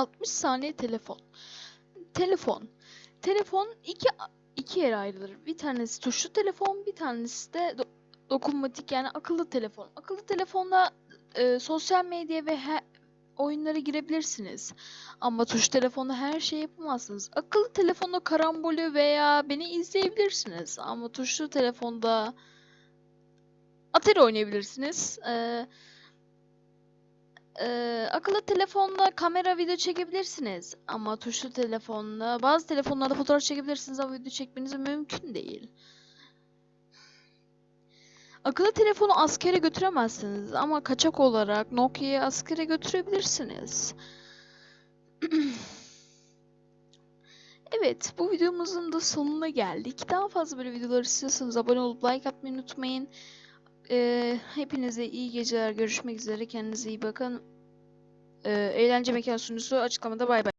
60 saniye telefon. Telefon. Telefon iki iki yere ayrılır. Bir tanesi tuşlu telefon, bir tanesi de do- dokunmatik yani akıllı telefon. Akıllı telefonda e, sosyal medya ve he- oyunlara girebilirsiniz. Ama tuş telefonda her şey yapamazsınız. Akıllı telefonda karambolü veya beni izleyebilirsiniz. Ama tuşlu telefonda Atari oynayabilirsiniz. Ee, ee, akıllı telefonla kamera video çekebilirsiniz. Ama tuşlu telefonla bazı telefonlarda fotoğraf çekebilirsiniz ama video çekmeniz mümkün değil. Akıllı telefonu askere götüremezsiniz ama kaçak olarak Nokia'yı askere götürebilirsiniz. Evet, bu videomuzun da sonuna geldik. Daha fazla böyle videolar istiyorsanız abone olup like atmayı unutmayın. Ee, hepinize iyi geceler. Görüşmek üzere. Kendinize iyi bakın. Ee, eğlence mekan sunucusu açıklamada bay bay.